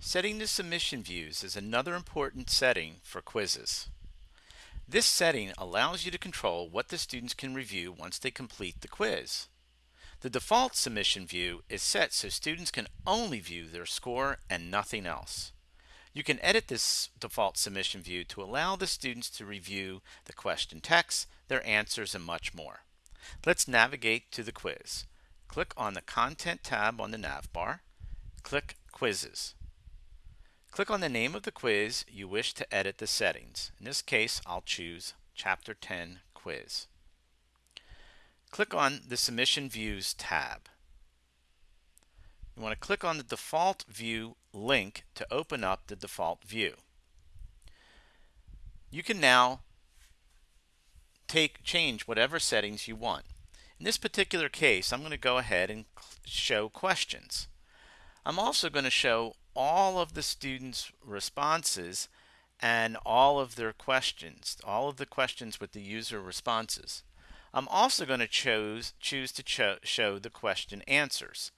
Setting the submission views is another important setting for quizzes. This setting allows you to control what the students can review once they complete the quiz. The default submission view is set so students can only view their score and nothing else. You can edit this default submission view to allow the students to review the question text, their answers, and much more. Let's navigate to the quiz. Click on the Content tab on the nav bar. Click Quizzes. Click on the name of the quiz you wish to edit the settings. In this case, I'll choose Chapter 10 Quiz. Click on the Submission Views tab. You want to click on the default view link to open up the default view. You can now take change whatever settings you want. In this particular case, I'm going to go ahead and show questions. I'm also going to show all of the students' responses and all of their questions, all of the questions with the user responses. I'm also going to choose, choose to cho show the question answers.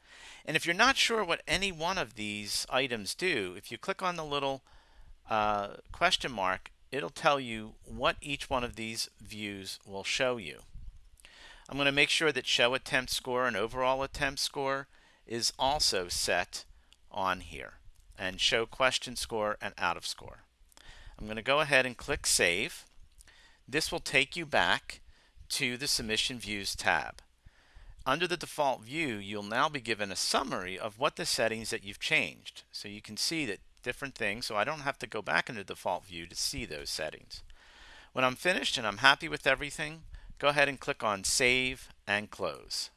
And if you're not sure what any one of these items do, if you click on the little uh, question mark, it'll tell you what each one of these views will show you. I'm going to make sure that show attempt score and overall attempt score is also set on here and show question score and out of score. I'm going to go ahead and click Save. This will take you back to the Submission Views tab. Under the default view, you'll now be given a summary of what the settings that you've changed. So you can see that different things, so I don't have to go back into default view to see those settings. When I'm finished and I'm happy with everything, go ahead and click on Save and Close.